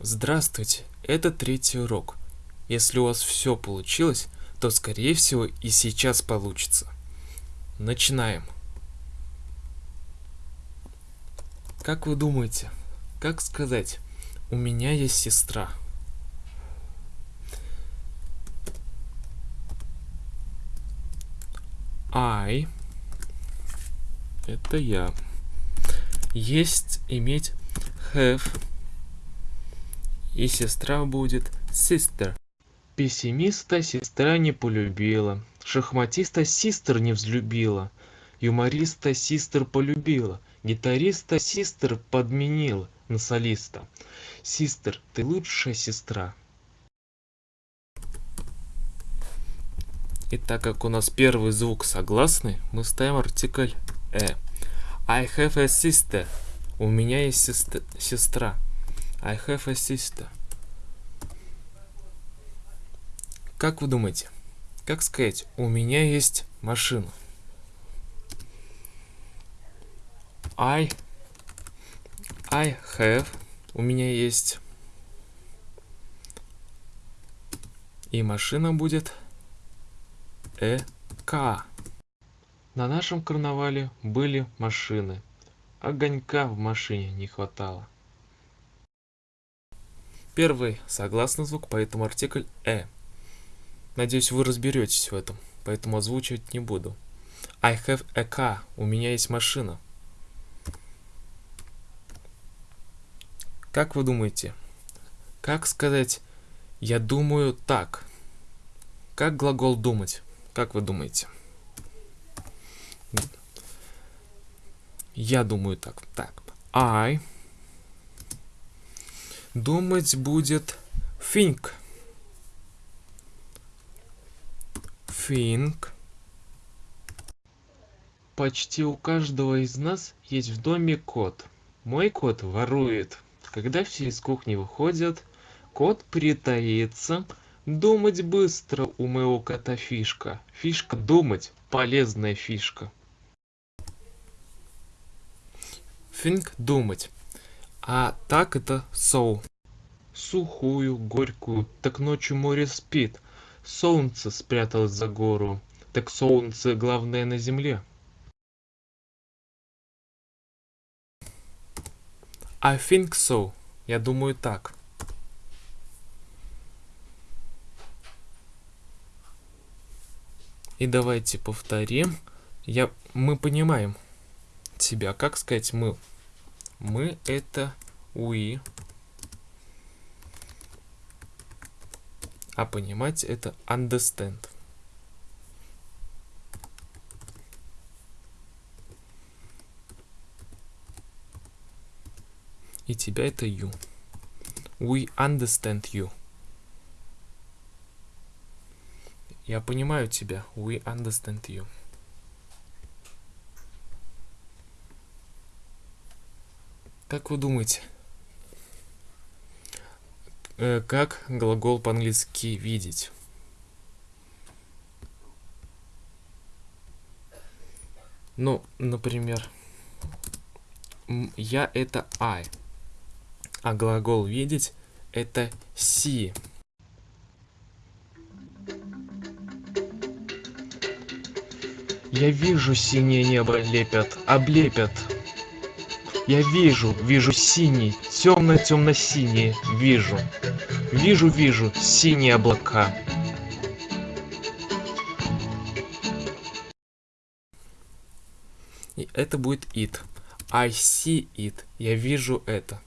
Здравствуйте, это третий урок. Если у вас все получилось, то скорее всего и сейчас получится. Начинаем. Как вы думаете, как сказать «У меня есть сестра»? I это я. Есть иметь have и сестра будет sister. Пессимиста сестра не полюбила, шахматиста систер не взлюбила, юмориста систер полюбила, гитариста систер подменила на солиста. Систер, ты лучшая сестра. И так как у нас первый звук согласный, мы ставим артикль «э». I have a sister. У меня есть сестра. I have a sister. Как вы думаете, как сказать, у меня есть машина? I, I have, у меня есть, и машина будет car. На нашем карнавале были машины, огонька в машине не хватало. Первый согласный звук, поэтому артикль «э». Надеюсь, вы разберетесь в этом, поэтому озвучивать не буду. I have a car. У меня есть машина. Как вы думаете? Как сказать «я думаю так»? Как глагол «думать»? Как вы думаете? Я думаю так. Так. I думать будет think. Think. Почти у каждого из нас есть в доме кот. Мой кот ворует. Когда все из кухни выходят, кот притаится. Думать быстро у моего кота фишка. Фишка думать, полезная фишка. Think – думать. А так это so. Сухую, горькую, так ночью море спит. Солнце спряталось за гору. Так солнце главное на земле. I think so. Я думаю так. И давайте повторим. Я, мы понимаем себя. Как сказать мы? Мы это we. А понимать это understand. И тебя это you. We understand you. Я понимаю тебя. We understand you. Как вы думаете, э, как глагол по-английски видеть? Ну, например, я это I, а глагол видеть это see. Я вижу синее небо лепят, облепят я вижу, вижу синий, темно-темно-синий, вижу. Вижу, вижу, синие облака. И это будет it. I see it. Я вижу это.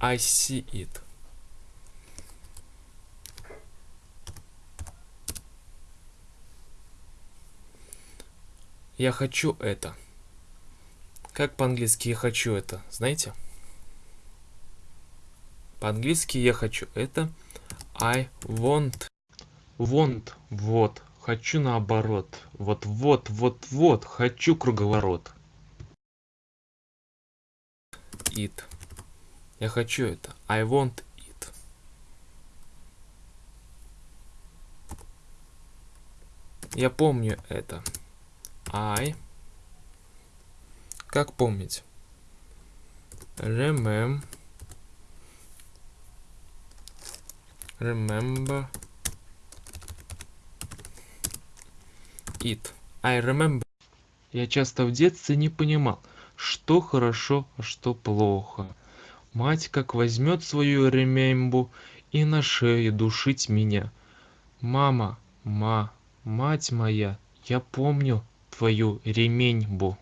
I see it. Я хочу это. Как по-английски я хочу это, знаете? По-английски я хочу это I want. Want, вот. Хочу наоборот. Вот, вот, вот, вот. Хочу круговорот. It. Я хочу это. I want it. Я помню это. I как помнить? Remem remember it. I remember. Я часто в детстве не понимал, что хорошо, а что плохо. Мать как возьмет свою ремембу и на шее душить меня. Мама, ма, мать моя, я помню твою ременьбу.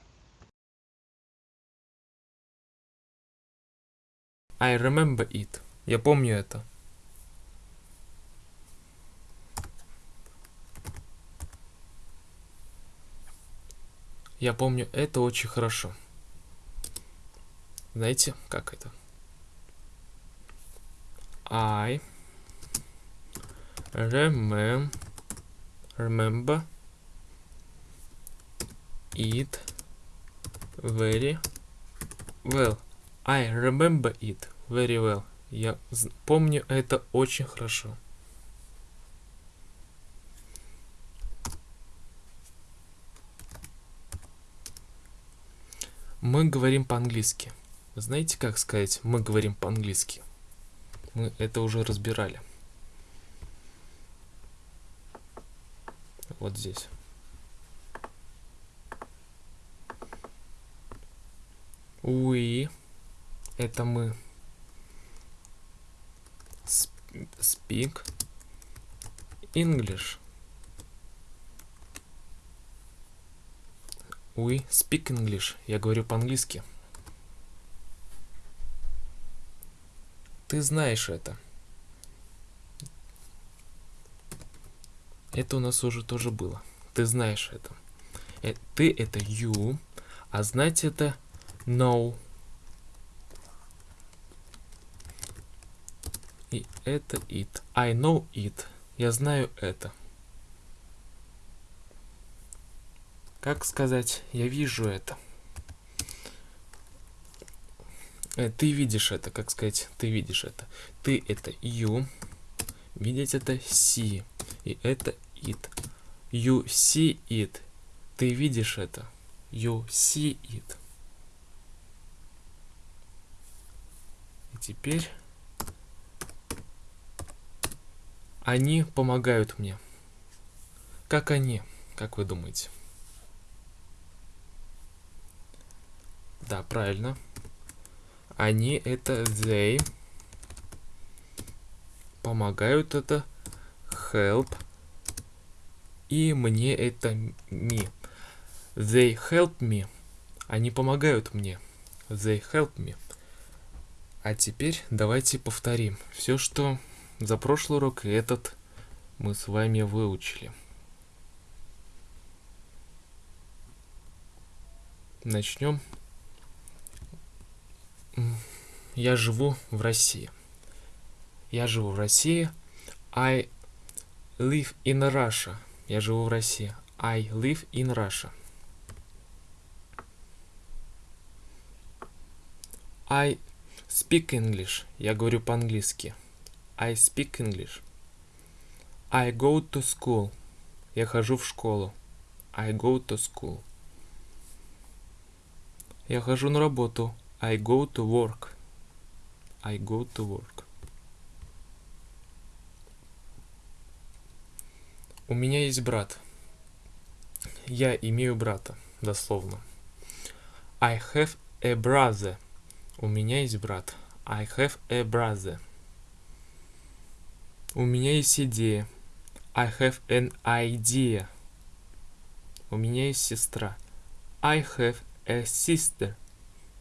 I remember it. Я помню это. Я помню это очень хорошо. Знаете, как это? I remem remember it very well. I remember it very well. Я помню это очень хорошо. Мы говорим по-английски. Знаете, как сказать «мы говорим по-английски»? Мы это уже разбирали. Вот здесь. We – это мы. Speak English. We speak English. Я говорю по-английски. Ты знаешь это. Это у нас уже тоже было. Ты знаешь это. Э, ты это you, а знать это know. И это it. I know it. Я знаю это. Как сказать, я вижу это. Э, ты видишь это, как сказать, ты видишь это. Ты это you, видеть это see, и это it. You see it. Ты видишь это. You see it. И теперь они помогают мне. Как они, как вы думаете? Да, правильно. Они это they. Помогают это help. И мне это me. They help me. Они помогают мне. They help me. А теперь давайте повторим все, что за прошлый урок и этот мы с вами выучили. Начнем я живу в России. Я живу в России. I live in Russia. Я живу в России. I live in Russia. I speak English. Я говорю по-английски. I speak English. I go to school. Я хожу в школу. I go to school. Я хожу на работу. I go to work. I go to work. У меня есть брат. Я имею брата, дословно. I have a brother. У меня есть брат. I have a brother. У меня есть идея. I have an idea. У меня есть сестра. I have a sister.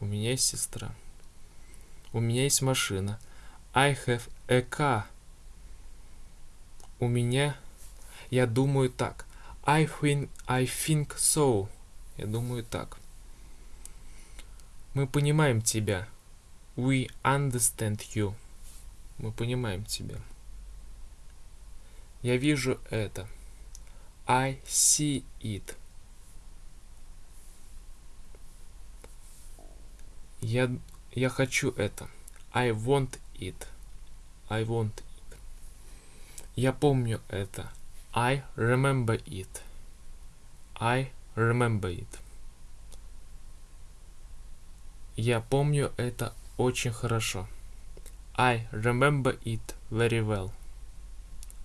У меня есть сестра. У меня есть машина. I have a car. У меня... Я думаю так. I think, I think so. Я думаю так. Мы понимаем тебя. We understand you. Мы понимаем тебя. Я вижу это. I see it. Я, я хочу это. I want it. I want it. Я помню это. I remember it. I remember it. Я помню это очень хорошо. I remember it very well.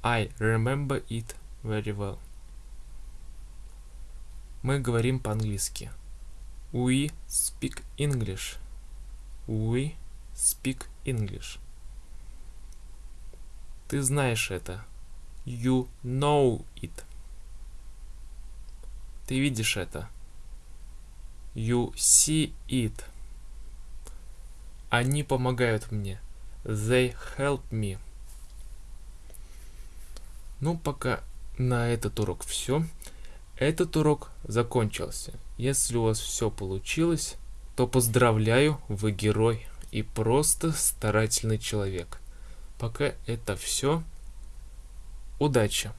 I remember it very well. Мы говорим по-английски. We speak English. We speak English. Ты знаешь это. You know it. Ты видишь это. You see it. Они помогают мне. They help me. Ну, пока на этот урок все. Этот урок закончился. Если у вас все получилось, то поздравляю, вы герой и просто старательный человек. Пока это все. Удачи!